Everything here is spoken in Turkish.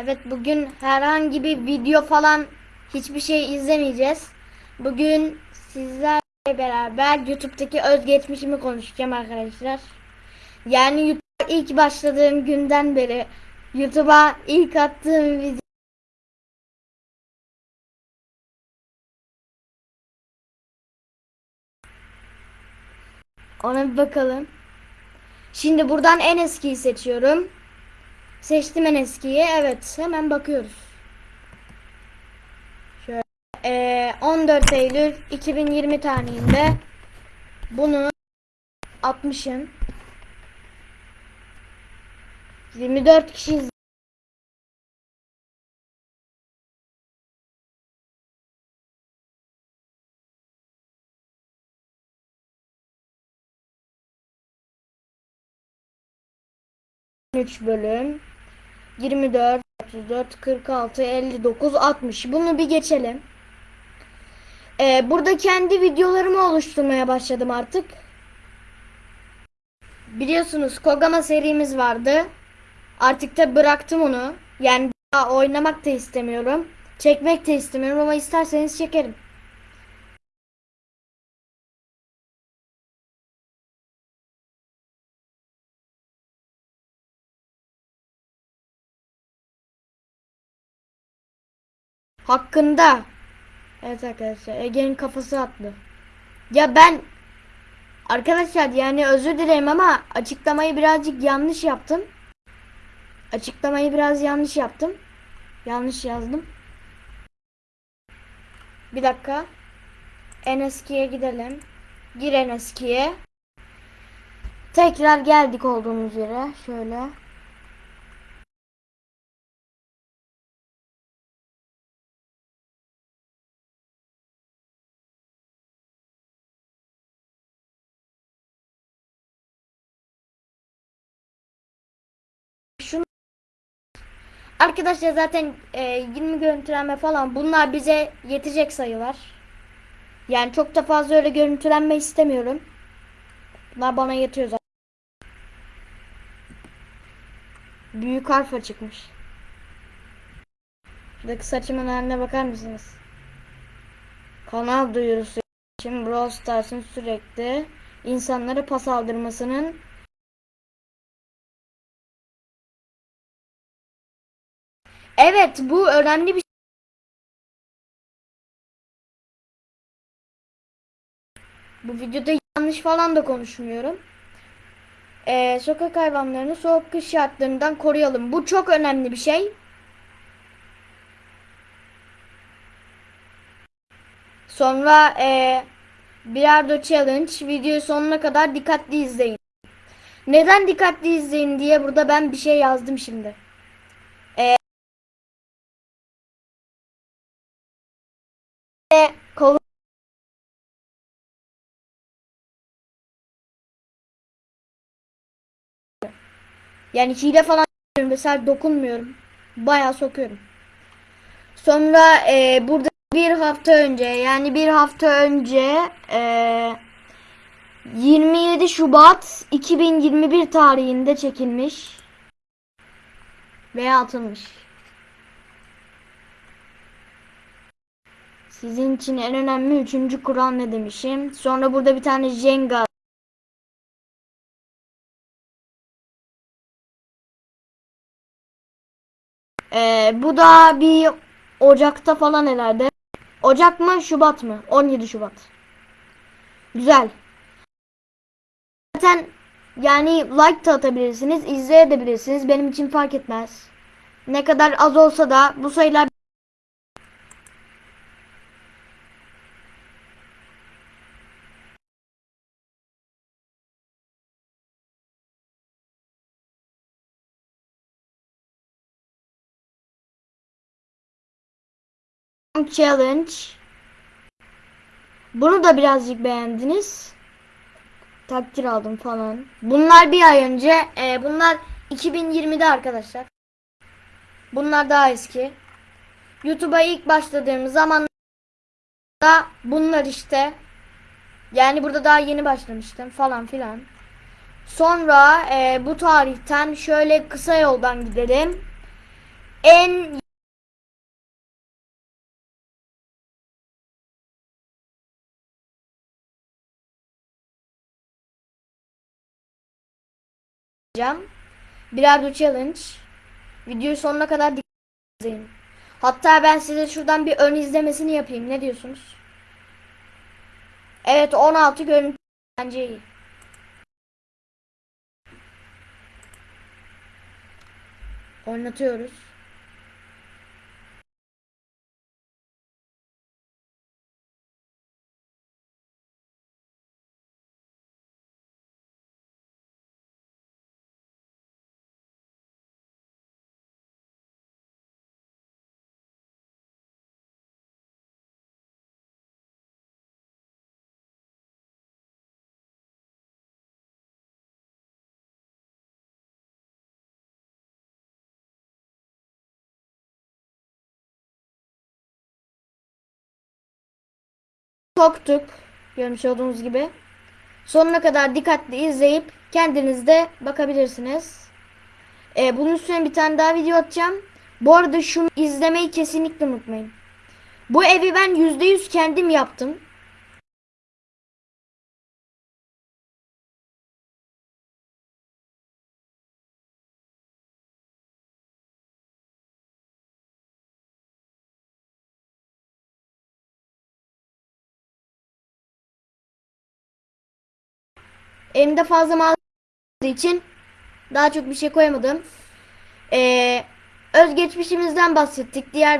Evet bugün herhangi bir video falan hiçbir şey izlemeyeceğiz. Bugün sizlerle beraber YouTube'daki özgeçmişimi konuşacağım arkadaşlar. Yani YouTube'a ilk başladığım günden beri YouTube'a ilk attığım video Ona bir bakalım. Şimdi buradan en eskiyi seçiyorum. Seçtim en eskiyi. Evet hemen bakıyoruz. Şöyle eee, 14 Eylül 2020 tarihinde bunu atmışım. 24 kişi üç bölüm 24 34 46 59 60 bunu bir geçelim. Ee, burada kendi videolarımı oluşturmaya başladım artık. Biliyorsunuz Kogama serimiz vardı. Artık da bıraktım onu. Yani daha oynamak da istemiyorum. Çekmek de istemiyorum ama isterseniz çekerim. Hakkında. Evet arkadaşlar Ege'nin kafası atlı. Ya ben arkadaşlar yani özür dilerim ama açıklamayı birazcık yanlış yaptım. Açıklamayı biraz yanlış yaptım. Yanlış yazdım. Bir dakika. En eskiye gidelim. Gir en eskiye. Tekrar geldik olduğumuz yere. Şöyle. Arkadaşlar zaten e, 20 görüntülenme falan bunlar bize yetecek sayılar. Yani çok da fazla öyle görüntülenme istemiyorum. Bunlar bana yetiyor zaten. Büyük harfa çıkmış. Şuradaki saçımın haline bakar mısınız? Kanal duyurusu için Brawl Stars'ın sürekli insanlara pas aldırmasının Evet bu önemli bir Bu videoda yanlış falan da konuşmuyorum. Ee, sokak hayvanlarını soğuk kış şartlarından koruyalım. Bu çok önemli bir şey. Sonra e, Bilardo Challenge videoyu sonuna kadar dikkatli izleyin. Neden dikkatli izleyin diye burada ben bir şey yazdım şimdi. E, kol Yani hile falan yapıyorum. Mesela dokunmuyorum. Bayağı sokuyorum. Sonra e, burada bir hafta önce yani bir hafta önce e, 27 Şubat 2021 tarihinde çekilmiş veya atılmış. Sizin için en önemli üçüncü kural ne demişim. Sonra burada bir tane Jenga Ee, bu da bir Ocak'ta falan herhalde. Ocak mı Şubat mı? 17 Şubat. Güzel. Zaten yani like da atabilirsiniz, izleyebilirsiniz. Benim için fark etmez. Ne kadar az olsa da bu sayılar challenge. Bunu da birazcık beğendiniz. Takdir aldım falan. Bunlar bir ay önce. e, bunlar 2020'de arkadaşlar. Bunlar daha eski. YouTube'a ilk başladığım zaman da bunlar işte. Yani burada daha yeni başlamıştım falan filan. Sonra e, bu tarihten şöyle kısa yoldan gidelim. en yapacağım. Bilardo challenge. Videoyu sonuna kadar dikkat izleyin. Hatta ben size şuradan bir ön izlemesini yapayım. Ne diyorsunuz? Evet 16 görüntü bence iyi. Oynatıyoruz. Soktuk. Görmüş olduğunuz gibi. Sonuna kadar dikkatli izleyip kendiniz de bakabilirsiniz. Ee, bunun üstüne bir tane daha video atacağım. Bu arada şunu izlemeyi kesinlikle unutmayın. Bu evi ben %100 kendim yaptım. Elimde fazla malzeme için daha çok bir şey koyamadım. Ee, özgeçmişimizden bahsettik. Diğer